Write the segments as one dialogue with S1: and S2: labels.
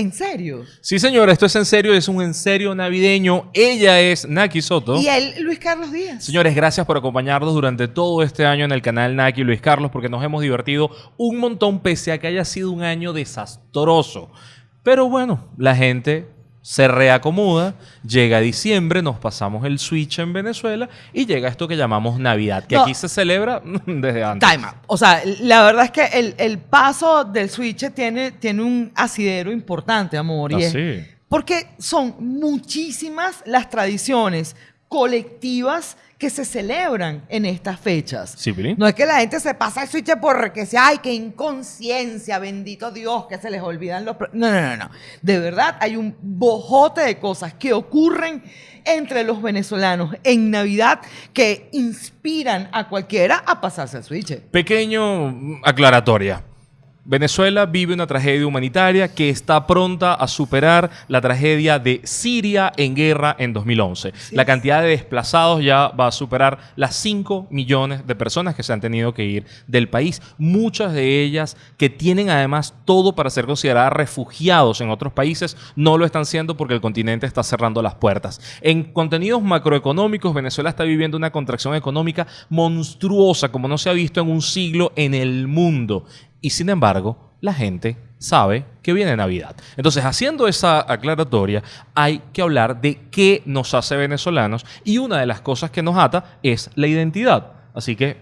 S1: ¿En serio?
S2: Sí, señora, esto es en serio, es un en serio navideño. Ella es Naki Soto.
S1: Y él, Luis Carlos Díaz.
S2: Señores, gracias por acompañarnos durante todo este año en el canal Naki Luis Carlos, porque nos hemos divertido un montón, pese a que haya sido un año desastroso. Pero bueno, la gente se reacomoda, llega diciembre, nos pasamos el switch en Venezuela y llega esto que llamamos Navidad, que
S1: No.
S2: aquí se celebra desde antes.
S1: Time out. O sea, la verdad es que el, el paso del switch tiene, tiene un asidero importante, amor.
S2: Ah,
S1: y es-
S2: sí.
S1: Porque son muchísimas las tradiciones colectivas que se celebran en estas fechas.
S2: Sí.
S1: No es que la gente se pasa el switch porque sea, ay, qué inconsciencia, bendito Dios, que se les olvidan los... pro-". No, no, no, no. De verdad, hay un bojote de cosas que ocurren entre los venezolanos en Navidad que inspiran a cualquiera a pasarse el switch.
S2: Pequeño aclaratoria. Venezuela vive una tragedia humanitaria que está pronta a superar la tragedia de Siria en guerra en 2011. la cantidad de desplazados ya va a superar las 5 millones de personas que se han tenido que ir del país. Muchas de ellas que tienen además todo para ser consideradas refugiados en otros países, no lo están siendo porque el continente está cerrando las puertas. En contenidos macroeconómicos, Venezuela está viviendo una contracción económica monstruosa como no se ha visto en un siglo en el mundo. Y sin embargo, la gente sabe que viene Navidad. Entonces, haciendo esa aclaratoria, hay que hablar de qué nos hace venezolanos y una de las cosas que nos ata es la identidad. Así que,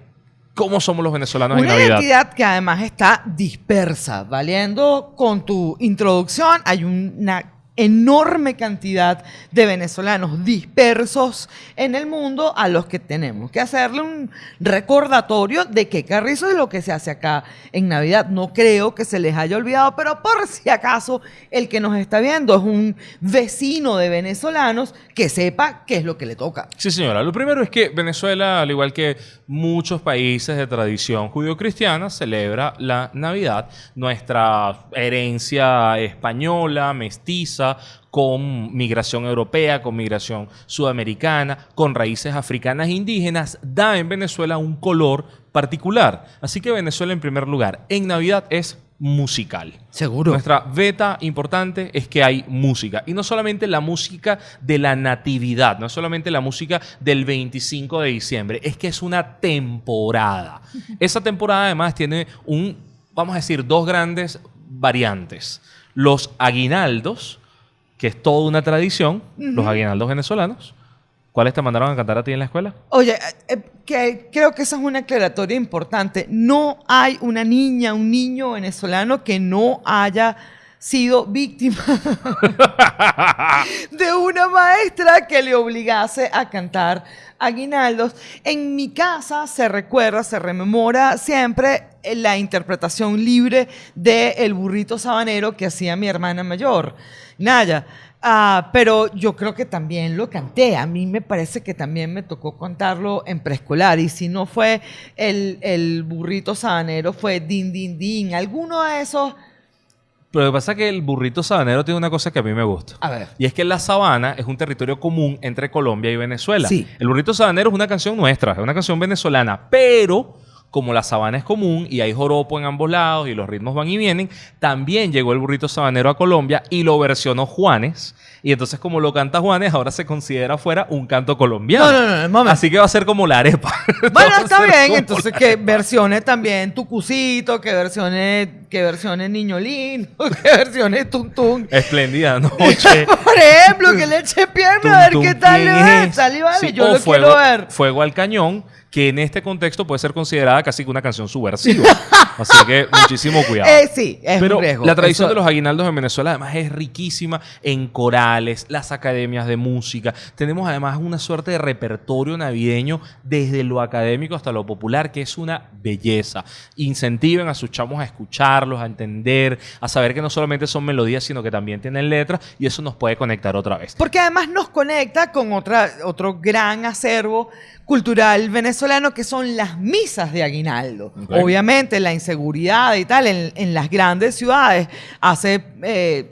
S2: ¿cómo somos los venezolanos en
S1: Una
S2: Navidad?
S1: identidad que además está dispersa. Valiendo con tu introducción, hay una enorme cantidad de venezolanos dispersos en el mundo a los que tenemos que hacerle un recordatorio de que carrizo es lo que se hace acá en Navidad. No creo que se les haya olvidado, pero por si acaso el que nos está viendo es un vecino de venezolanos que sepa qué es lo que le toca.
S2: Sí, señora. Lo primero es que Venezuela, al igual que muchos países de tradición judio-cristiana, celebra la Navidad, nuestra herencia española, mestiza, con migración europea, con migración sudamericana, con raíces africanas e indígenas, da en Venezuela un color particular. Así que Venezuela, en primer lugar, en Navidad es musical.
S1: Seguro.
S2: Nuestra beta importante es que hay música. Y no solamente la música de la natividad, no solamente la música del 25 de diciembre, es que es una temporada. Esa temporada además tiene un, vamos a decir, dos grandes variantes. Los aguinaldos, que es toda una tradición, los aguinaldos venezolanos. ¿Cuáles te mandaron a cantar a ti en la escuela?
S1: Oye, eh, eh, que creo que esa es una aclaratoria importante. No hay una niña, un niño venezolano que no haya sido víctima de una maestra que le obligase a cantar aguinaldos. En mi casa se recuerda, se rememora siempre eh, la interpretación libre de El burrito sabanero que hacía mi hermana mayor, Naya. Ah, pero yo creo que también lo canté. A mí me parece que también me tocó cantarlo en preescolar. Y si no fue el, el burrito sabanero, fue din, din, din. Alguno de esos.
S2: Pero lo que pasa es que el burrito sabanero tiene una cosa que a mí me gusta.
S1: A ver.
S2: Y es que la sabana es un territorio común entre Colombia y Venezuela.
S1: Sí.
S2: El burrito sabanero es una canción nuestra, es una canción venezolana, pero como la sabana es común y hay joropo en ambos lados y los ritmos van y vienen, también llegó el burrito sabanero a Colombia y lo versionó Juanes. Y entonces como lo canta Juanes, ahora se considera fuera un canto colombiano.
S1: No, no, no, momento.
S2: Así que va a ser como la arepa.
S1: Bueno, está bien. Entonces, que versiones también Tucucito, que versiones, que versiones Niño Lindo, que versiones Tuntún.
S2: Espléndida noche.
S1: Por ejemplo, que le eche pierna a ver qué tal le
S2: ¿quién
S1: va.
S2: es?
S1: Vale,
S2: Sí,
S1: yo lo
S2: fuego,
S1: quiero ver.
S2: Fuego al cañón, que en este contexto puede ser considerada casi que una canción subversiva. Así que muchísimo cuidado.
S1: Eh, sí, es
S2: Pero
S1: un riesgo.
S2: la tradición
S1: Eso-
S2: de los aguinaldos en Venezuela además es riquísima en corales, las academias de música. Tenemos además una suerte de repertorio navideño desde lo académico hasta lo popular, que es una belleza. Incentiven a sus chamos a escucharlos, a entender, a saber que no solamente son melodías, sino que también tienen letras y eso nos puede conectar otra vez.
S1: Porque además nos conecta con otra, otro gran acervo cultural venezolano que son las misas de aguinaldo. Obviamente la inseguridad y tal en, las grandes ciudades hace... eh,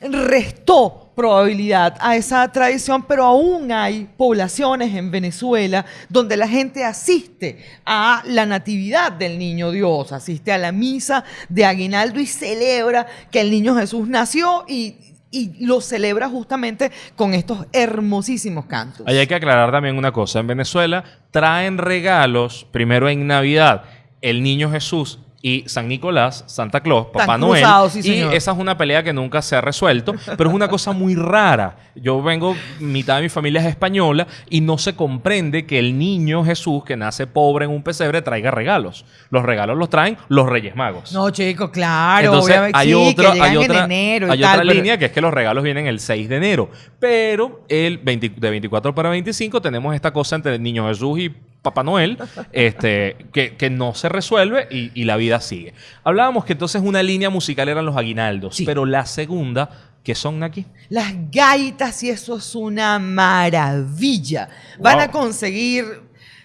S1: restó probabilidad a esa tradición, pero aún hay poblaciones en Venezuela donde la gente asiste a la natividad del niño Dios, asiste a la misa de aguinaldo y celebra que el niño Jesús nació y, y lo celebra justamente con estos hermosísimos cantos.
S2: Hay que aclarar también una cosa. En Venezuela traen regalos primero en Navidad el niño Jesús y San Nicolás, Santa Claus, Papá
S1: Están
S2: Noel.
S1: cruzados, sí,
S2: y esa es una pelea que nunca se ha resuelto, pero es una cosa muy rara. Yo vengo, mitad de mi familia es española y no se comprende que el niño Jesús, que nace pobre en un pesebre, traiga regalos. Los regalos los traen los Reyes Magos.
S1: No, chico, claro.
S2: Entonces
S1: obviamente,
S2: hay
S1: sí,
S2: otra,
S1: que
S2: hay
S1: en
S2: otra,
S1: enero y
S2: hay
S1: tal,
S2: otra
S1: pero-
S2: línea que es que los regalos vienen el 6 de enero. Pero el 20 de 24 para 25 tenemos esta cosa entre el Niño Jesús y Papá Noel este, que, que no se resuelve y, y la vida sigue. Hablábamos que entonces una línea musical eran los aguinaldos,
S1: Sí.
S2: pero la segunda, ¿qué son aquí?
S1: Las gaitas y eso es una maravilla. Van a conseguir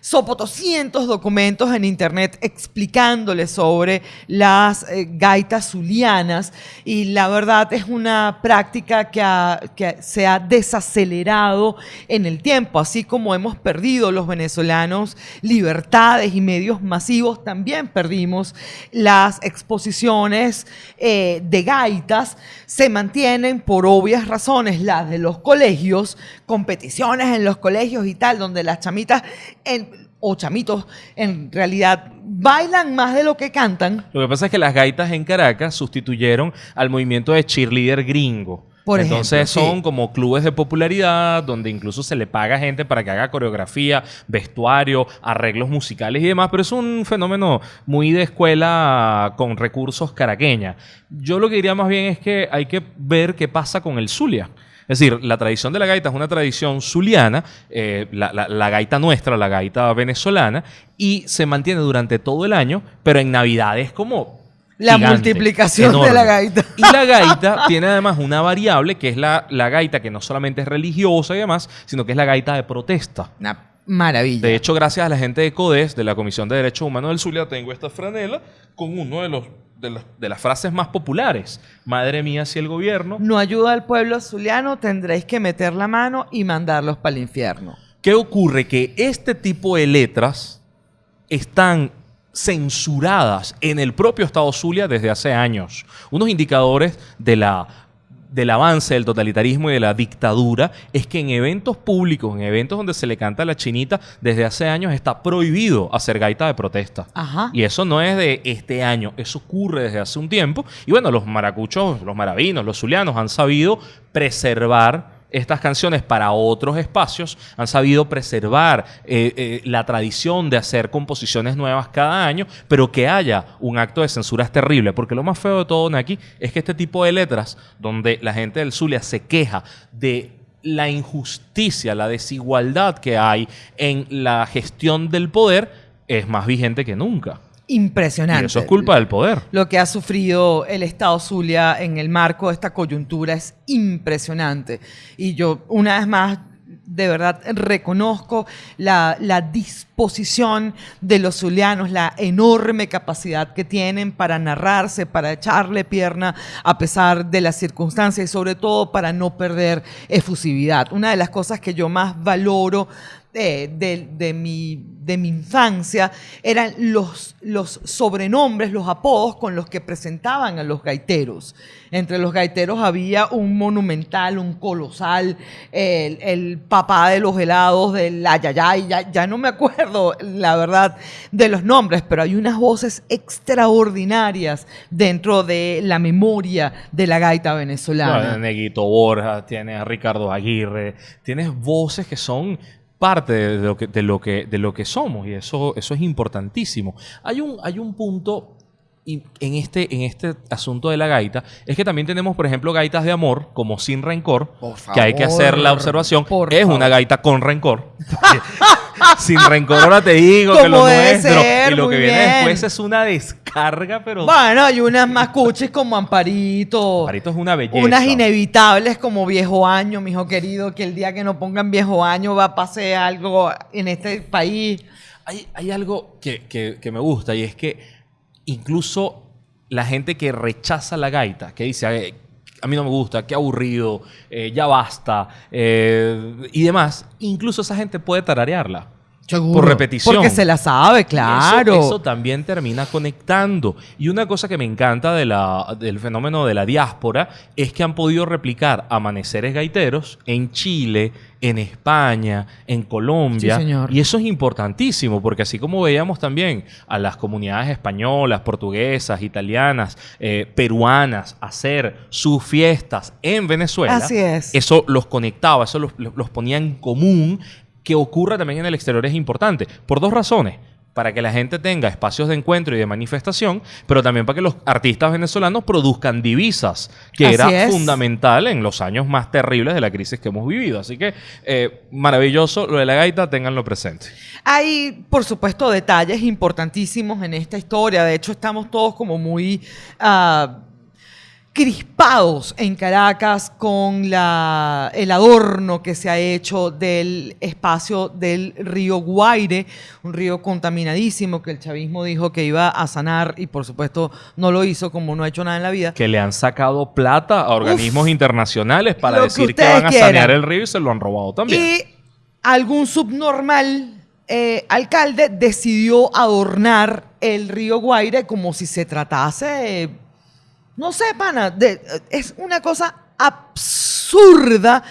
S1: sopotoscientos documentos en internet explicándoles sobre las eh, gaitas zulianas. Y la verdad es una práctica que, que se ha desacelerado en el tiempo, así como hemos perdido los venezolanos libertades y medios masivos, también perdimos las exposiciones eh, de gaitas, se mantienen por obvias razones las de los colegios, competiciones en los colegios y tal, donde las chamitas en- o chamitos en realidad bailan más de lo que cantan.
S2: Lo que pasa es que las gaitas en Caracas sustituyeron al movimiento de cheerleader gringo.
S1: Por
S2: Entonces
S1: ejemplo, sí.
S2: son como clubes de popularidad donde incluso se le paga gente para que haga coreografía, vestuario, arreglos musicales y demás, pero es un fenómeno muy de escuela con recursos caraqueña. Yo lo que diría más bien es que hay que ver qué pasa con el Zulia. Es decir, la tradición de la gaita es una tradición zuliana, eh, la, la- la gaita nuestra, la gaita venezolana, y se mantiene durante todo el año, pero en Navidad es como...
S1: La
S2: gigante,
S1: multiplicación de la gaita.
S2: Y la gaita tiene además una variable que es la, la gaita que no solamente es religiosa y demás, sino que es la gaita de protesta.
S1: Una maravilla.
S2: De hecho, gracias a la gente de CODES, de la Comisión de Derechos Humanos del Zulia, tengo esta franela con uno de los de, las- de las frases más populares. Madre mía, si el gobierno
S1: no ayuda al pueblo zuliano, tendréis que meter la mano y mandarlos para el infierno.
S2: ¿Qué ocurre? Que este tipo de letras están censuradas en el propio Estado Zulia desde hace años. Unos indicadores de la, del avance del totalitarismo y de la dictadura es que en eventos públicos, en eventos donde se le canta a la chinita, desde hace años está prohibido hacer gaita de protesta.
S1: Ajá.
S2: Y eso no es de este año, eso ocurre desde hace un tiempo. Y bueno, los maracuchos, los maravinos, los zulianos han sabido preservar estas canciones para otros espacios, han sabido preservar eh, eh, la tradición de hacer composiciones nuevas cada año, pero que haya un acto de censura es terrible, porque lo más feo de todo, Naki, es que este tipo de letras, donde la gente del Zulia se queja de la injusticia, la desigualdad que hay en la gestión del poder, es más vigente que nunca.
S1: Impresionante.
S2: Y eso es culpa del poder.
S1: Lo que ha sufrido el Estado Zulia en el marco de esta coyuntura es impresionante. Y yo, una vez más, de verdad reconozco la, la disposición de los zulianos, la enorme capacidad que tienen para narrarse, para echarle pierna a pesar de las circunstancias y sobre todo para no perder efusividad. Una de las cosas que yo más valoro de, de mi, de mi infancia eran los, los sobrenombres, los apodos con los que presentaban a los gaiteros. Entre los gaiteros había un monumental, un colosal, el, papá de los helados, del ayayay, ya, ya no me acuerdo la verdad de los nombres, pero hay unas voces extraordinarias dentro de la memoria de la gaita venezolana.
S2: A Neguito Borja, tienes a Ricardo Aguirre, tienes voces que son parte de lo que, de lo que, de lo que somos y eso, eso es importantísimo. Hay un, hay un punto en este, en este asunto de la gaita, es que también tenemos, por ejemplo, gaitas de amor, como sin rencor, que hay que hacer la observación, es
S1: favor.
S2: una gaita con rencor. sin rencor ahora te digo que lo nuestro
S1: ser,
S2: y lo que viene
S1: bien.
S2: después es una descarga, pero
S1: Bueno, hay unas más cuchis como Amparito.
S2: Marito es una belleza.
S1: Unas inevitables como viejo año, mi hijo querido, que el día que no pongan viejo año va a pasar algo en este país.
S2: Hay, hay algo que, que- que me gusta y es que incluso la gente que rechaza la gaita, que dice, "Ay, a mí no me gusta, qué aburrido, eh, ya basta, eh, y demás, incluso esa gente puede tararearla. Por repetición.
S1: Porque se la sabe, claro.
S2: Eso, eso, también termina conectando. Y una cosa que me encanta de la, del fenómeno de la diáspora es que han podido replicar amaneceres gaiteros en Chile, en España, en Colombia.
S1: Sí, señor.
S2: Y eso es importantísimo, porque así como veíamos también a las comunidades españolas, portuguesas, italianas, eh, peruanas hacer sus fiestas en Venezuela,
S1: Así es.
S2: eso los conectaba, eso los, los ponía en común que ocurra también en el exterior es importante, por dos razones. Para que la gente tenga espacios de encuentro y de manifestación, pero también para que los artistas venezolanos produzcan divisas, que
S1: Así
S2: era
S1: es.
S2: fundamental en los años más terribles de la crisis que hemos vivido. Así que eh, maravilloso lo de la gaita, ténganlo presente.
S1: Hay, por supuesto, detalles importantísimos en esta historia. De hecho, estamos todos como muy ah, crispados en Caracas con la, el adorno que se ha hecho del espacio del río Guaire, un río contaminadísimo que el chavismo dijo que iba a sanar y por supuesto no lo hizo como no ha hecho nada en la vida.
S2: Que le han sacado plata a organismos internacionales para
S1: que
S2: decir que, van a
S1: quieran.
S2: sanear el río y se lo han robado también.
S1: Y algún subnormal eh, alcalde decidió adornar el río Guaire como si se tratase, eh, no sé, pana, de- es una cosa absurda.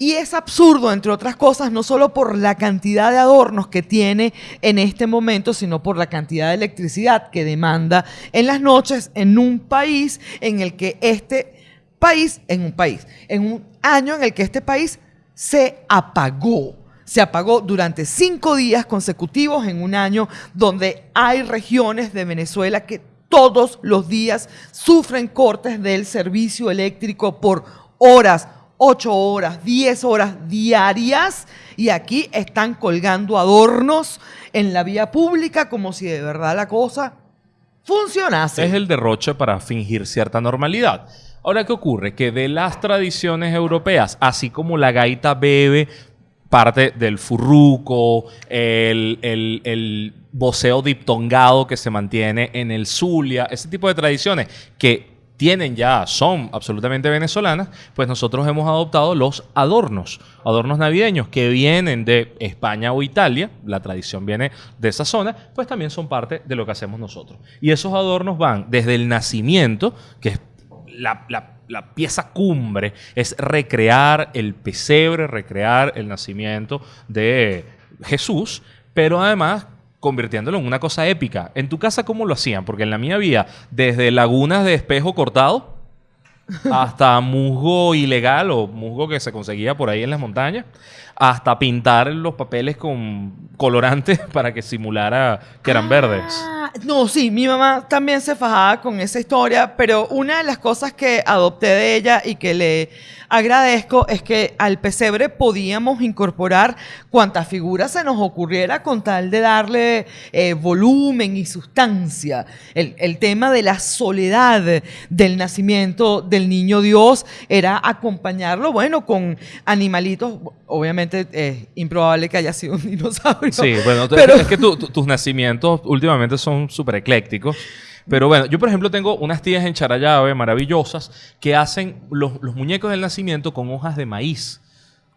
S1: Y es absurdo, entre otras cosas, no solo por la cantidad de adornos que tiene en este momento, sino por la cantidad de electricidad que demanda en las noches en un país en el que este país, en un país, en un año en el que este país se apagó. Se apagó durante cinco días consecutivos en un año donde hay regiones de Venezuela que todos los días sufren cortes del servicio eléctrico por horas, 8 horas, 10 horas diarias y aquí están colgando adornos en la vía pública como si de verdad la cosa funcionase.
S2: Es el derroche para fingir cierta normalidad. Ahora, ¿qué ocurre? Que de las tradiciones europeas, así como la gaita bebe parte del furruco, el, el, el voceo diptongado que se mantiene en el Zulia, ese tipo de tradiciones que tienen ya, son absolutamente venezolanas, pues nosotros hemos adoptado los adornos, adornos navideños que vienen de España o Italia, la tradición viene de esa zona, pues también son parte de lo que hacemos nosotros. Y esos adornos van desde el nacimiento, que es la, pieza cumbre, es recrear el pesebre, recrear el nacimiento de Jesús, pero además convirtiéndolo en una cosa épica. En tu casa, ¿cómo lo hacían? Porque en la mía había desde lagunas de espejo cortado hasta musgo ilegal o musgo que se conseguía por ahí en las montañas, hasta pintar los papeles con colorantes para que simulara que eran verdes.
S1: Ah, No, sí, mi mamá también se fajaba con esa historia, pero una de las cosas que adopté de ella y que le agradezco es que al pesebre podíamos incorporar cuantas figuras se nos ocurriera con tal de darle eh, volumen y sustancia. El, el tema de la soledad del nacimiento del niño Dios era acompañarlo, bueno, con animalitos, obviamente es improbable que haya sido un dinosaurio.
S2: Sí, bueno,
S1: pero-
S2: es que tu- tu- tus nacimientos últimamente son súper eclécticos. Pero bueno, yo por ejemplo tengo unas tías en Charallave maravillosas que hacen los, los muñecos del nacimiento con hojas de maíz.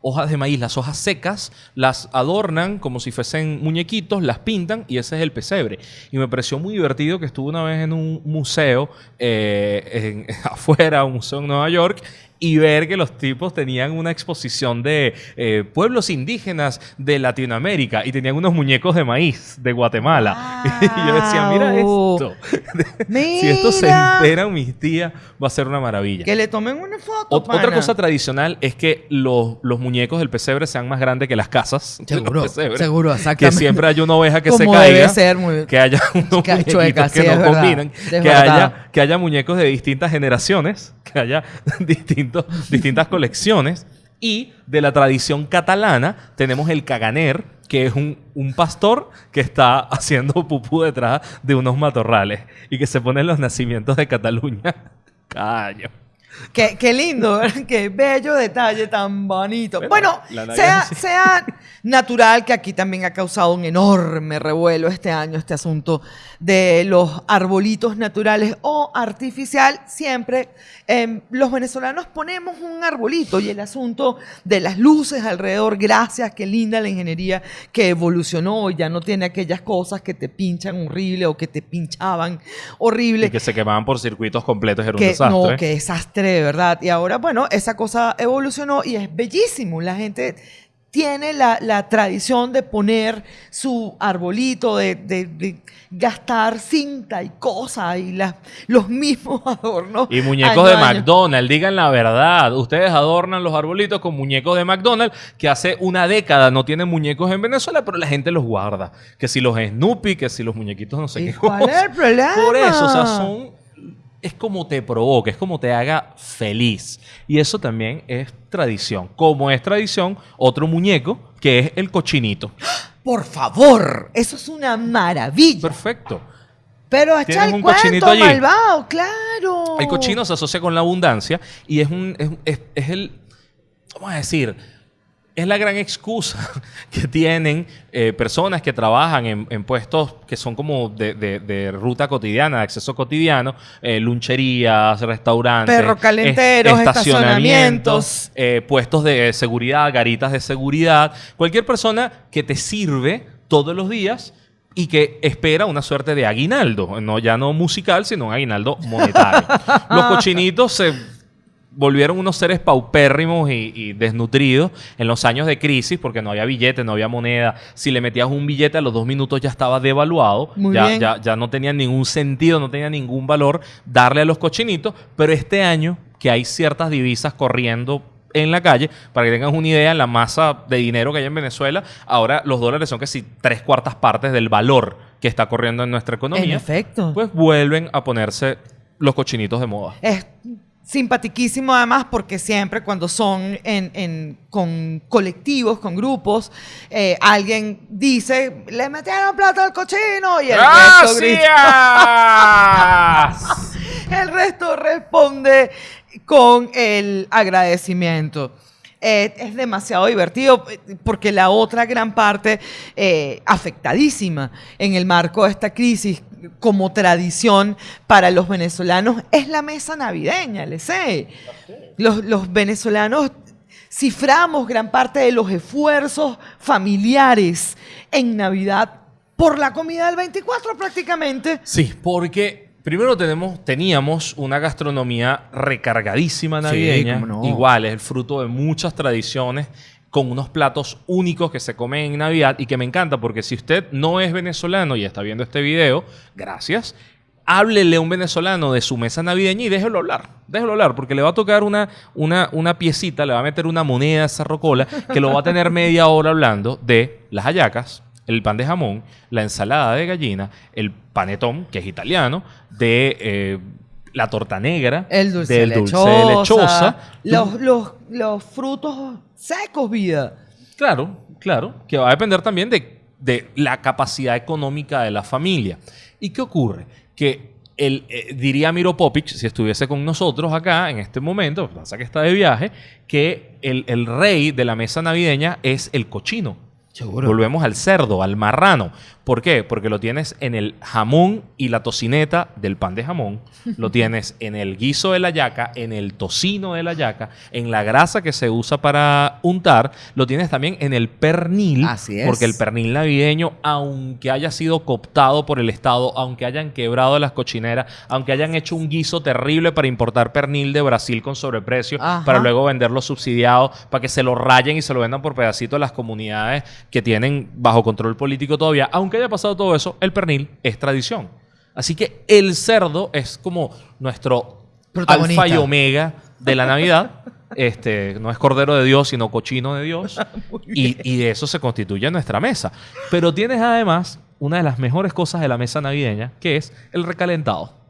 S2: Hojas de maíz, las hojas secas, las adornan como si fuesen muñequitos, las pintan y ese es el pesebre. Y me pareció muy divertido que estuve una vez en un museo eh, en- afuera, un museo en Nueva York, y ver que los tipos tenían una exposición de eh, pueblos indígenas de Latinoamérica y tenían unos muñecos de maíz de Guatemala. y yo decía, mira esto. si esto se
S1: Mira.
S2: enteran mis tías, va a ser una maravilla.
S1: Que le tomen una foto.
S2: Ot- otra cosa tradicional es que los, los muñecos del pesebre sean más grandes que las casas.
S1: Seguro, seguro,
S2: Que
S1: exactamente.
S2: siempre haya una oveja que se
S1: Como
S2: caiga.
S1: debe ser, muy-
S2: Que haya unos
S1: Que- chueca, sí,
S2: que no combinan.
S1: es
S2: Que haya, que haya muñecos de distintas generaciones. Que haya distintos, distintas colecciones. Y de la tradición catalana tenemos el caganer, que es un, un pastor que está haciendo pupú detrás de unos matorrales y que se pone en los nacimientos de Cataluña cada año.
S1: Qué, qué lindo, ¿verdad? qué bello detalle tan bonito.
S2: Bueno,
S1: sea,
S2: sí.
S1: sea natural que aquí también ha causado un enorme revuelo este año este asunto de los arbolitos naturales o artificial. Siempre eh, los venezolanos ponemos un arbolito y el asunto de las luces alrededor, gracias, qué linda la ingeniería que evolucionó y ya no tiene aquellas cosas que te pinchan horrible o que te pinchaban horrible
S2: Y que se quemaban por circuitos completos, era un
S1: que
S2: desastre.
S1: no, qué desastre, de verdad. Y ahora, bueno, esa cosa evolucionó y es bellísimo. La gente tiene la, la tradición de poner su arbolito, de, de- de gastar cinta y cosas y las, los mismos adornos.
S2: Y muñecos de. McDonald's, digan la verdad. Ustedes adornan los arbolitos con muñecos de McDonald's que hace una década no tienen muñecos en Venezuela, pero la gente los guarda. Que si los Snoopy, que si los muñequitos no sé
S1: ¿Y
S2: qué.
S1: cuál es el problema?
S2: Por eso, o sea, son. Es como te provoca, es como te haga feliz. Y eso también es tradición. Como es tradición, otro muñeco que es el cochinito.
S1: Por favor, eso es una maravilla.
S2: Perfecto.
S1: Pero
S2: Tienes
S1: el
S2: un
S1: cuento,
S2: allí.
S1: malvado, claro.
S2: El cochino se asocia con la abundancia y es un es, es- es el vamos a decir es la gran excusa que tienen eh, personas que trabajan en, en puestos que son como de, de- de ruta cotidiana, de acceso cotidiano, eh, luncherías, restaurantes,
S1: Perro calenteros, estacionamientos.
S2: eh, puestos de seguridad, garitas de seguridad, cualquier persona que te sirve todos los días y que espera una suerte de aguinaldo, no ya no musical, sino un aguinaldo monetario. Los cochinitos se volvieron unos seres paupérrimos y, y desnutridos en los años de crisis porque no había billete, no había moneda. Si le metías un billete a los dos minutos ya estaba devaluado,
S1: Muy
S2: ya,
S1: bien.
S2: ya, ya no tenía ningún sentido, no tenía ningún valor darle a los cochinitos, pero este año que hay ciertas divisas corriendo en la calle, para que tengan una idea, la masa de dinero que hay en Venezuela, ahora los dólares son casi tres cuartas partes del valor que está corriendo en nuestra economía.
S1: En efecto.
S2: Pues vuelven a ponerse los cochinitos de moda.
S1: Es simpatiquísimo además porque siempre cuando son en, en- con colectivos, con grupos, eh, alguien dice, le metieron plata al cochino y el resto. El resto responde con el agradecimiento. Eh, es demasiado divertido eh, porque la otra gran parte eh, afectadísima en el marco de esta crisis como tradición para los venezolanos es la mesa navideña, le sé. Los, los venezolanos ciframos gran parte de los esfuerzos familiares en Navidad por la comida del 24 prácticamente.
S2: Sí, porque primero tenemos, teníamos una gastronomía recargadísima navideña.
S1: no.
S2: Igual, es el fruto de muchas tradiciones con unos platos únicos que se comen en Navidad y que me encanta porque si usted no es venezolano y está viendo este video, gracias. Háblele a un venezolano de su mesa navideña y déjelo hablar. Déjelo hablar, porque le va a tocar una, una, una piecita, le va a meter una moneda a esa rocola que lo va a tener media hora hablando de las hallacas, el pan de jamón, la ensalada de gallina, el panetón, que es italiano, de eh, la torta negra,
S1: El dulce
S2: del
S1: de
S2: dulce
S1: lechosa,
S2: de lechosa.
S1: Los, los, los frutos secos, vida.
S2: Claro, claro, que va a depender también de, de la capacidad económica de la familia. ¿Y qué ocurre? Que el, eh, diría Miro Popic, si estuviese con nosotros acá en este momento, pasa que está de viaje, que el, el rey de la mesa navideña es el cochino. Volvemos al cerdo, al marrano. ¿Por qué? Porque lo tienes en el jamón y la tocineta del pan de jamón, lo tienes en el guiso de la yaca, en el tocino de la yaca, en la grasa que se usa para untar, lo tienes también en el pernil,
S1: Así es.
S2: porque el pernil navideño, aunque haya sido cooptado por el Estado, aunque hayan quebrado las cochineras, aunque hayan hecho un guiso terrible para importar pernil de Brasil con sobreprecio,
S1: Ajá.
S2: para luego venderlo subsidiado, para que se lo rayen y se lo vendan por pedacito a las comunidades que tienen bajo control político todavía. Aunque haya pasado todo eso, el pernil es tradición. Así que el cerdo es como nuestro alfa y omega de la Navidad. Este, no es cordero de Dios, sino cochino de Dios. y, y de eso se constituye nuestra mesa. Pero tienes además una de las mejores cosas de la mesa navideña, que es el recalentado.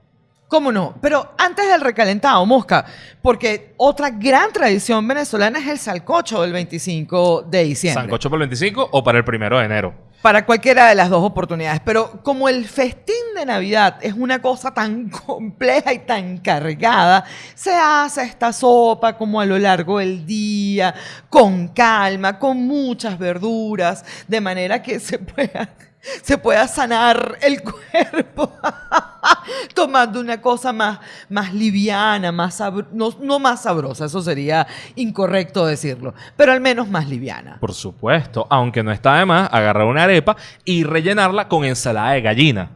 S1: ¿Cómo no? Pero antes del recalentado, Mosca, porque otra gran tradición venezolana es el salcocho del 25 de diciembre.
S2: ¿Sancocho para el 25 o para el primero de enero?
S1: Para cualquiera de las dos oportunidades. Pero como el festín de Navidad es una cosa tan compleja y tan cargada, se hace esta sopa como a lo largo del día, con calma, con muchas verduras, de manera que se pueda, se pueda sanar el cuerpo tomando una cosa más, más liviana, más no, no más sabrosa, eso sería incorrecto decirlo, pero al menos más liviana.
S2: Por supuesto, aunque no está de más agarrar una arepa y rellenarla con ensalada de gallina.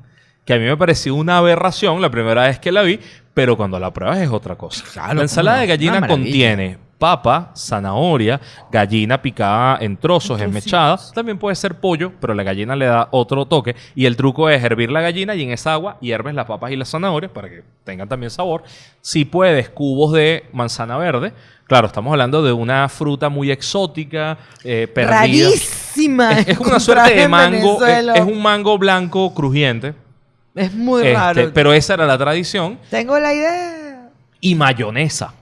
S2: Que a mí me pareció una aberración la primera vez que la vi, pero cuando la pruebas es otra cosa.
S1: Claro,
S2: la ensalada de gallina contiene papa, zanahoria, gallina picada en trozos, esmechada. También puede ser pollo, pero la gallina le da otro toque. Y el truco es hervir la gallina y en esa agua hierves las papas y las zanahorias para que tengan también sabor. Si puedes, cubos de manzana verde. Claro, estamos hablando de una fruta muy exótica, eh, perdida.
S1: Rarísima.
S2: Es, es una suerte de mango, es un mango blanco crujiente.
S1: Es muy
S2: Este,
S1: raro.
S2: pero esa era la tradición.
S1: Tengo la idea.
S2: Y mayonesa,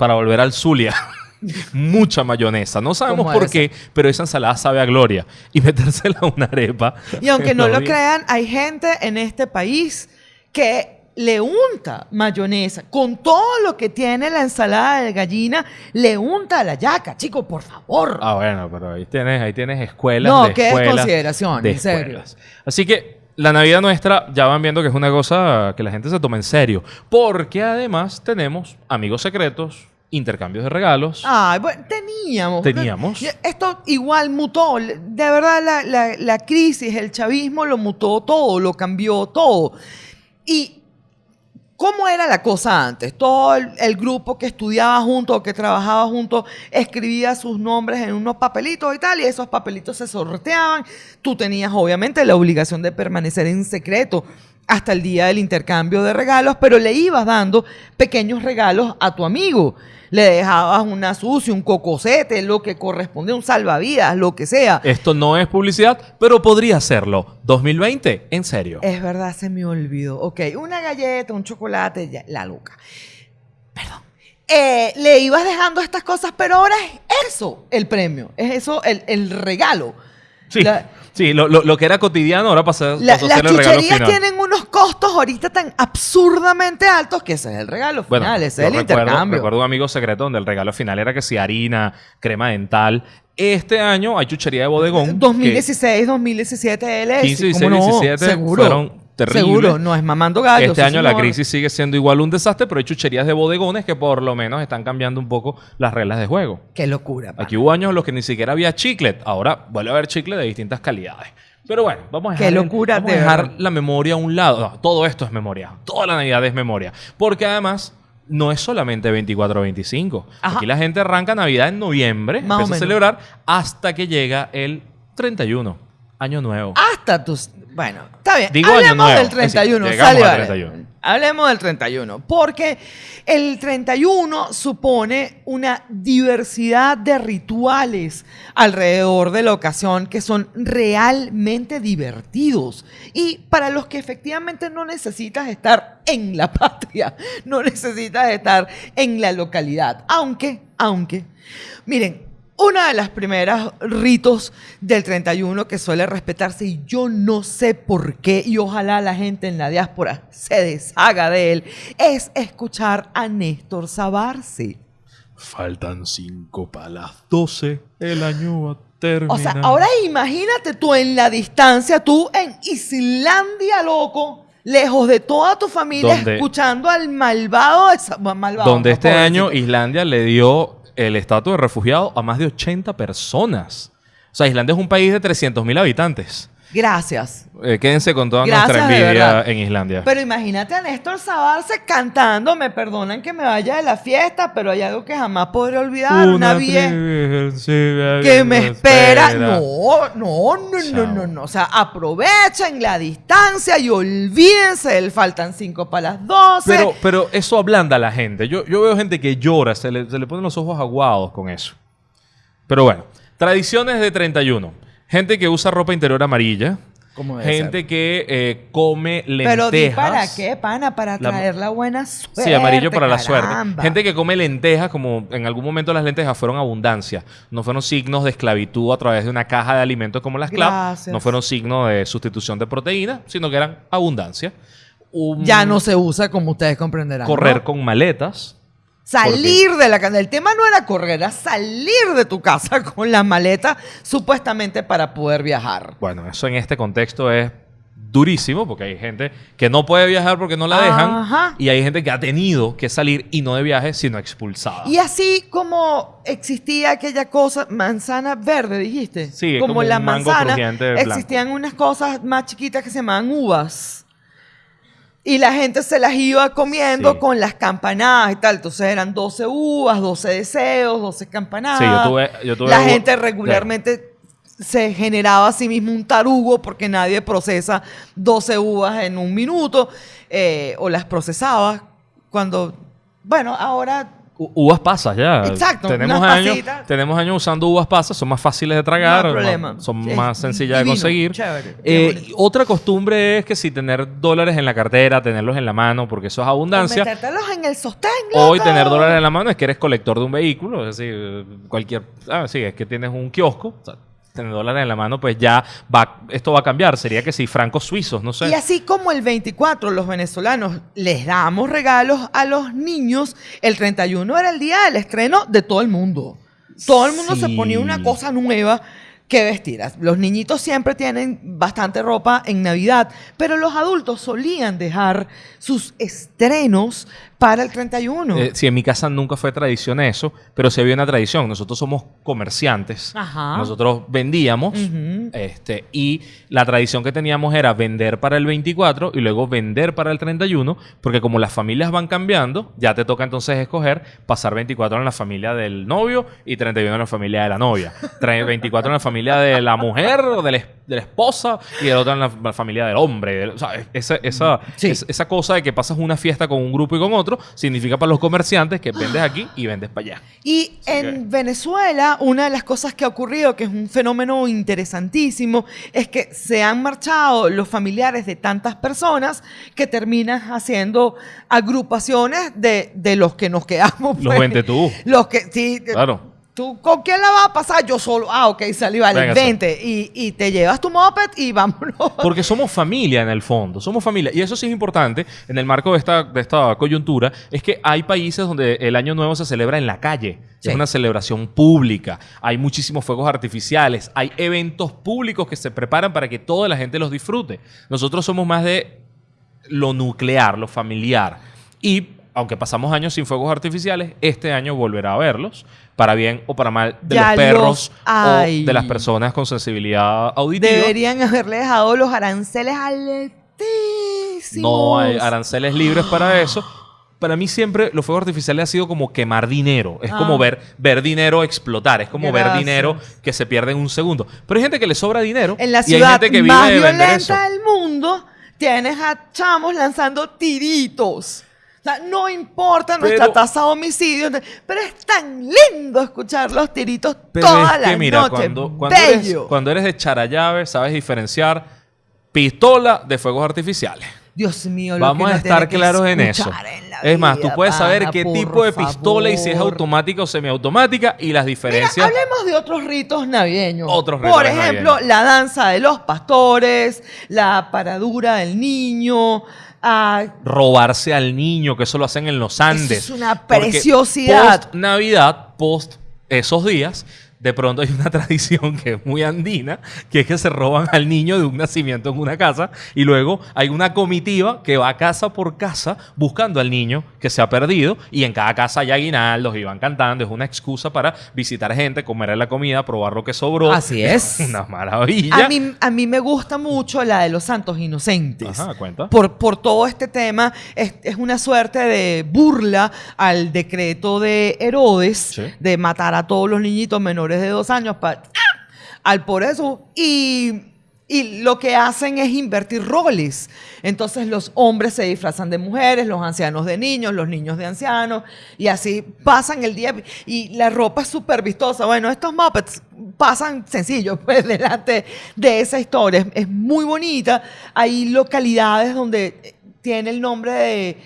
S2: para volver al Zulia. Mucha mayonesa. No sabemos
S1: ¿Cómo
S2: por
S1: es?
S2: qué, pero esa ensalada sabe a gloria. Y metérsela a una arepa.
S1: Y aunque no lo crean, hay gente en este país que le unta mayonesa. Con todo lo que tiene la ensalada de gallina, le unta la yaca. Chico, por favor.
S2: Ah, bueno, pero ahí tienes, ahí tienes escuelas.
S1: No,
S2: de escuelas,
S1: desconsideración,
S2: de
S1: en serio.
S2: Así que la Navidad nuestra ya van viendo que es una cosa que la gente se toma en serio. Porque además tenemos amigos secretos, intercambios de regalos.
S1: Ay, bueno, teníamos.
S2: Teníamos.
S1: Esto igual mutó. De verdad, la, la- la crisis, el chavismo lo mutó todo, lo cambió todo. Y ¿Cómo era la cosa antes? Todo el, el grupo que estudiaba junto que trabajaba junto escribía sus nombres en unos papelitos y tal, y esos papelitos se sorteaban. Tú tenías obviamente la obligación de permanecer en secreto hasta el día del intercambio de regalos, pero le ibas dando pequeños regalos a tu amigo. Le dejabas una sucia, un cocosete, lo que corresponde, un salvavidas, lo que sea.
S2: Esto no es publicidad, pero podría serlo. 2020, en serio.
S1: Es verdad, se me olvidó. Ok, una galleta, un chocolate, ya, la loca. Perdón. Eh, le ibas dejando estas cosas, pero ahora es eso el premio. Es eso el, el regalo.
S2: Sí,
S1: La-
S2: sí lo, lo- lo que era cotidiano ahora pasa,
S1: la-
S2: pasó a
S1: las
S2: ser el regalo
S1: chucherías
S2: final.
S1: tienen unos costos ahorita tan absurdamente altos que ese es el regalo
S2: Bueno,
S1: final, ese
S2: yo
S1: es el
S2: recuerdo,
S1: intercambio.
S2: recuerdo un amigo secreto donde el regalo final era que si harina, crema dental. Este año hay chuchería de bodegón. que
S1: 2016, 2017, LS.
S2: 15, 16,
S1: ¿cómo no?
S2: 17
S1: seguro,
S2: fueron
S1: Seguro, no es mamando gallo.
S2: Este año la crisis sigue siendo igual un desastre, pero hay chucherías de bodegones que por lo menos están cambiando un poco las reglas de juego.
S1: Qué locura. pana.
S2: Aquí hubo años en los que ni siquiera había chiclet. Ahora vuelve a haber chiclet de distintas calidades. Pero bueno, vamos a dejar, el-
S1: locura,
S2: vamos a
S1: de
S2: dejar
S1: verdad.
S2: la memoria a un lado. No, todo esto es memoria. Toda la Navidad es memoria. Porque además no es solamente 24 o 25.
S1: Ajá.
S2: Aquí la gente arranca Navidad en noviembre,
S1: Más
S2: empieza a celebrar hasta que llega el 31, Año Nuevo.
S1: Hasta tus. Bueno, está bien.
S2: Digo
S1: Hablemos
S2: nuevo,
S1: del
S2: es decir,
S1: 31.
S2: llegamos
S1: sale,
S2: al
S1: vale.
S2: 31.
S1: Hablemos del 31. Porque el 31 supone una diversidad de rituales alrededor de la ocasión que son realmente divertidos. Y para los que efectivamente no necesitas estar en la patria, no necesitas estar en la localidad. Aunque, aunque, miren, una de las primeras ritos del 31 que suele respetarse y yo no sé por qué y ojalá la gente en la diáspora se deshaga de él es escuchar a Néstor Sabarse.
S2: Faltan 5 para las 12. El año va a terminar.
S1: O sea, ahora imagínate tú en la distancia, tú en Islandia, loco, lejos de toda tu familia,
S2: Donde-
S1: escuchando al malvado malvado,
S2: Donde este año Islandia le dio el estatus de refugiado a más de 80 personas. O sea, Islandia es un país de 300.000 habitantes.
S1: Gracias.
S2: Eh, quédense con toda
S1: Gracias,
S2: nuestra envidia en Islandia.
S1: Pero imagínate a Néstor Sabarse cantando, me perdonan que me vaya de la fiesta, pero hay algo que jamás podré olvidar, una, vieja
S2: vieja
S1: que me espera. No, no, no, no,
S2: Chao.
S1: no, no. O sea, aprovechen la distancia y olvídense del faltan cinco para las 12.
S2: Pero, pero eso ablanda a la gente. Yo, yo veo gente que llora, se le, se le ponen los ojos aguados con eso. Pero bueno, tradiciones de 31. Gente que usa ropa interior amarilla. Gente
S1: ser.
S2: que eh, come lentejas.
S1: Pero di para qué, pana, para traer la buena suerte.
S2: Sí, amarillo para la suerte. Gente que come lentejas, como en algún momento las lentejas fueron abundancia. No fueron signos de esclavitud a través de una caja de alimentos como las CLAP. No fueron signos de sustitución de proteínas, sino que eran abundancia. Un-
S1: Ya no se usa como ustedes comprenderán.
S2: Correr
S1: ¿no?
S2: con maletas.
S1: Salir de la casa. El tema no era correr, era salir de tu casa con la maleta supuestamente para poder viajar.
S2: Bueno, eso en este contexto es durísimo porque hay gente que no puede viajar porque no la dejan
S1: Ajá.
S2: y hay gente que ha tenido que salir y no de viaje sino expulsada.
S1: Y así como existía aquella cosa, manzana verde, dijiste.
S2: Sí,
S1: como,
S2: como
S1: la manzana, existían unas cosas más chiquitas que se llamaban uvas. Y la gente se las iba comiendo
S2: Sí.
S1: con las campanadas y tal. Entonces eran 12 uvas, 12 deseos, 12 campanadas.
S2: Sí, yo tuve- yo tuve
S1: la gente regularmente se generaba a sí mismo un tarugo porque nadie procesa 12 uvas en un minuto eh, o las procesaba cuando, bueno, ahora
S2: Uvas pasas ya.
S1: Exacto,
S2: Tenemos años,
S1: pasitas.
S2: tenemos años usando uvas pasas, son más fáciles de tragar,
S1: No
S2: más-
S1: problema.
S2: son
S1: Es
S2: más sencillas de conseguir.
S1: chévere,
S2: Eh, otra costumbre es que si tener dólares en la cartera, tenerlos en la mano, porque eso es abundancia.
S1: Metértelos en el sostén,
S2: Hoy tener dólares en la mano es que eres colector de un vehículo, es decir, cualquier, ah, sí, es que tienes un kiosco, o sea, tener dólares en la mano, pues ya va, esto va a cambiar. Sería que si francos suizos, no sé.
S1: Y así como el 24 los venezolanos les damos regalos a los niños, el 31 era el día del estreno de todo el mundo. Todo el mundo se
S2: Sí.
S1: ponía una cosa nueva que vestir. Los niñitos siempre tienen bastante ropa en Navidad, pero los adultos solían dejar sus estrenos para el 31.
S2: Eh, sí, en mi casa nunca fue tradición eso, pero sí había una tradición. Nosotros somos comerciantes.
S1: Ajá.
S2: Nosotros vendíamos.
S1: Ujú.
S2: este, y la tradición que teníamos era vender para el 24 y luego vender para el 31, porque como las familias van cambiando, ya te toca entonces escoger pasar 24 en la familia del novio y 31 en la familia de la novia. Tra- 24 en la familia de la mujer o de la, de la esposa y el otro en la, la familia del hombre. O sea, esa, esa,
S1: Sí.
S2: es- esa cosa de que pasas una fiesta con un grupo y con otro significa para los comerciantes que vendes aquí y vendes para allá.
S1: Y en Venezuela, una de las cosas que ha ocurrido, que es un fenómeno interesantísimo, es que se han marchado los familiares de tantas personas que terminas haciendo agrupaciones de, de los que nos quedamos.
S2: Los
S1: pues.
S2: vente tú.
S1: Los que, sí.
S2: Claro.
S1: ¿Tú con quién la vas a pasar? Yo solo. Ah, ok, salí, vale, vente. Y, y te llevas tu moped y vámonos.
S2: Porque somos familia en el fondo, somos familia. Y eso sí es importante en el marco de esta, de esta coyuntura, es que hay países donde el Año Nuevo se celebra en la calle.
S1: Sí.
S2: Es una celebración pública. Hay muchísimos fuegos artificiales. Hay eventos públicos que se preparan para que toda la gente los disfrute. Nosotros somos más de lo nuclear, lo familiar. Y aunque pasamos años sin fuegos artificiales, este año volverá a verlos, para bien o para mal, de
S1: Ya
S2: los perros
S1: los
S2: o de las personas con sensibilidad auditiva.
S1: Deberían haberle dejado los aranceles altísimos.
S2: No hay aranceles libres para eso. Para mí siempre los fuegos artificiales ha sido como quemar dinero. Es
S1: Ah.
S2: como ver, ver dinero explotar. Es como ver dinero que se pierde en un segundo. Pero hay gente que le sobra dinero.
S1: En la
S2: y hay
S1: ciudad
S2: gente que
S1: más
S2: vive de eso.
S1: violenta del mundo, tienes a chamos lanzando tiritos. O sea, no importa nuestra
S2: Pero-
S1: tasa de homicidios, pero es tan lindo escuchar los tiritos toda
S2: es
S1: la
S2: mira,
S1: noche.
S2: cuando, cuando eres, cuando eres de charallave, sabes diferenciar pistola de fuegos artificiales.
S1: Dios mío, lo
S2: Vamos
S1: que
S2: a estar claros en eso.
S1: en
S2: Es más, tú puedes saber qué
S1: por
S2: tipo de pistola y si es automática o semiautomática y las
S1: Mira,
S2: diferencias.
S1: hablemos de otros ritos navideños.
S2: Otros
S1: Por
S2: ritos
S1: ejemplo,
S2: navideños.
S1: la danza de los pastores, la paradura del niño, ah,
S2: robarse al niño, que eso lo hacen en los Andes.
S1: es una
S2: Porque
S1: preciosidad.
S2: Post Navidad, post esos días, de pronto hay una tradición que es muy andina, que es que se roban al niño de un nacimiento en una casa y luego hay una comitiva que va casa por casa buscando al niño que se ha perdido y en cada casa hay aguinaldos y van cantando. Es una excusa para visitar gente, comer la comida, probar lo que sobró.
S1: Así es.
S2: una maravilla.
S1: A mí, a mí me gusta mucho la de los santos inocentes.
S2: Ajá, cuenta.
S1: Por, por todo este tema, es, es una suerte de burla al decreto de Herodes
S2: Sí.
S1: de matar a todos los niñitos menores de dos años pa- ¡ah! al por eso. Y, Y lo que hacen es invertir roles. Entonces los hombres se disfrazan de mujeres, los ancianos de niños, los niños de ancianos, y así pasan el día. Y la ropa es súper vistosa. Bueno, estos Muppets pasan sencillo, pues, delante de esa historia. Es, es muy bonita. Hay localidades donde tiene el nombre de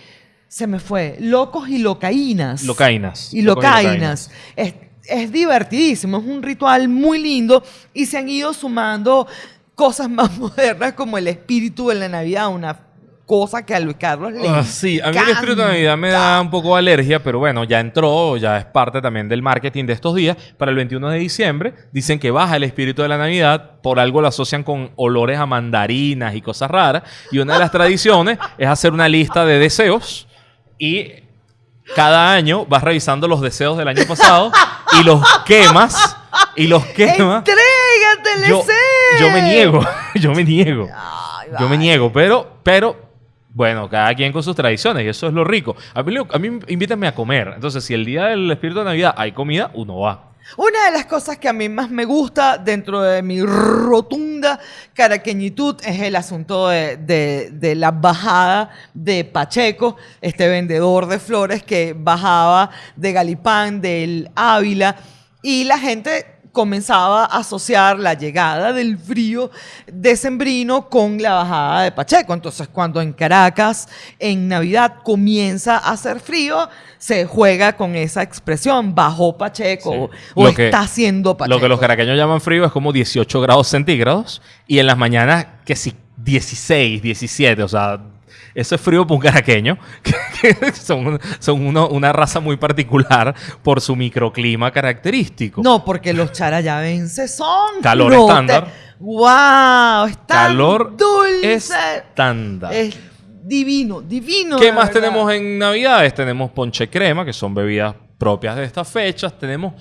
S1: se me fue, locos y locaínas.
S2: Locaínas.
S1: Y locaínas. Es, es divertidísimo, es un ritual muy lindo y se han ido sumando cosas más modernas como el espíritu de la Navidad, una cosa que a Luis Carlos le
S2: Ah, sí, a mí el espíritu de Navidad me da un poco de alergia, pero bueno, ya entró, ya es parte también del marketing de estos días. Para el 21 de diciembre dicen que baja el espíritu de la Navidad, por algo lo asocian con olores a mandarinas y cosas raras. Y una de las tradiciones es hacer una lista de deseos y cada año vas revisando los deseos del año pasado y los quemas y los quemas.
S1: ¡Entrégate,
S2: Yo, yo me niego, yo me niego.
S1: Ay,
S2: Yo me niego, pero, pero, bueno, cada quien con sus tradiciones y eso es lo rico. A mí, a mí invítenme a comer. Entonces, si el día del espíritu de Navidad hay comida, uno va.
S1: Una de las cosas que a mí más me gusta dentro de mi rotunda caraqueñitud es el asunto de, de- la bajada de Pacheco, este vendedor de flores que bajaba de Galipán, del Ávila, y la gente comenzaba a asociar la llegada del frío decembrino con la bajada de Pacheco. Entonces, cuando en Caracas, en Navidad, comienza a hacer frío, se juega con esa expresión, bajó Pacheco
S2: Sí.
S1: o, o
S2: Lo que-
S1: está haciendo Pacheco.
S2: Lo que los caraqueños llaman frío es como 18 grados centígrados y en las mañanas que sí, 16, 17, o sea, eso es frío para un caraqueño, que, que son, son uno- una raza muy particular por su microclima característico.
S1: No, porque los charayavenses son
S2: Calor estándar.
S1: ¡Wow! Está
S2: Calor
S1: dulce.
S2: estándar.
S1: Es divino, divino.
S2: ¿Qué más
S1: verdad.
S2: tenemos en Navidades? Tenemos ponche crema, que son bebidas propias de estas fechas. Tenemos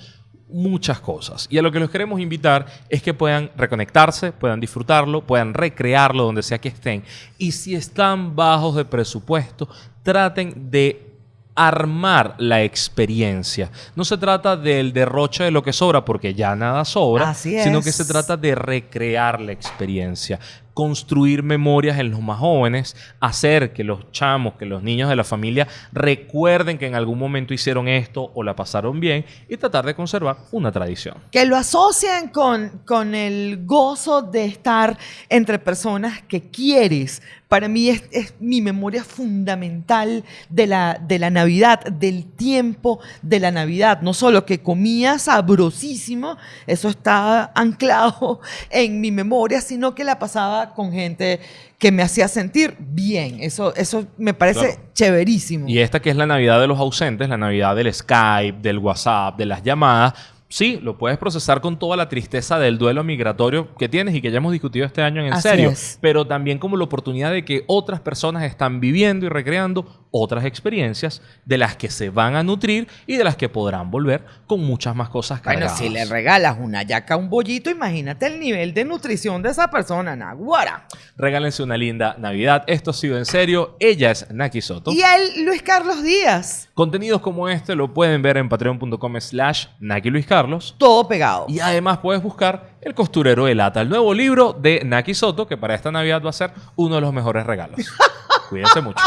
S2: muchas cosas. Y a lo que los queremos invitar es que puedan reconectarse, puedan disfrutarlo, puedan recrearlo donde sea que estén. Y si están bajos de presupuesto, traten de armar la experiencia. No se trata del derroche de lo que sobra, porque ya nada sobra,
S1: Así
S2: sino que se trata de recrear la experiencia, construir memorias en los más jóvenes, hacer que los chamos, que los niños de la familia recuerden que en algún momento hicieron esto o la pasaron bien y tratar de conservar una tradición.
S1: Que lo asocian con, con el gozo de estar entre personas que quieres. Para mí es, es mi memoria fundamental de la, de la Navidad, del tiempo de la Navidad. No solo que comía sabrosísimo, eso está anclado en mi memoria, sino que la pasaba con gente que me hacía sentir bien. Eso, eso me parece
S2: Claro.
S1: chéverísimo.
S2: Y esta que es la Navidad de los ausentes, la Navidad del Skype, del WhatsApp, de las llamadas, sí, lo puedes procesar con toda la tristeza del duelo migratorio que tienes y que ya hemos discutido este año en
S1: Así
S2: serio,
S1: es.
S2: pero también como la oportunidad de que otras personas están viviendo y recreando otras experiencias de las que se van a nutrir y de las que podrán volver con muchas más cosas
S1: Bueno,
S2: cargadas.
S1: si le regalas una yaca un bollito, imagínate el nivel de nutrición de esa persona, Naguara.
S2: Regálense una linda Navidad. Esto ha sido en serio. Ella es Naki Soto.
S1: Y él, Luis Carlos Díaz,
S2: Contenidos como este lo pueden ver en patreon.com slash Naki Luis Carlos.
S1: todo pegado.
S2: Y además puedes buscar El costurero de lata, el nuevo libro de Naki Soto, que para esta Navidad va a ser uno de los mejores regalos. Cuídense mucho.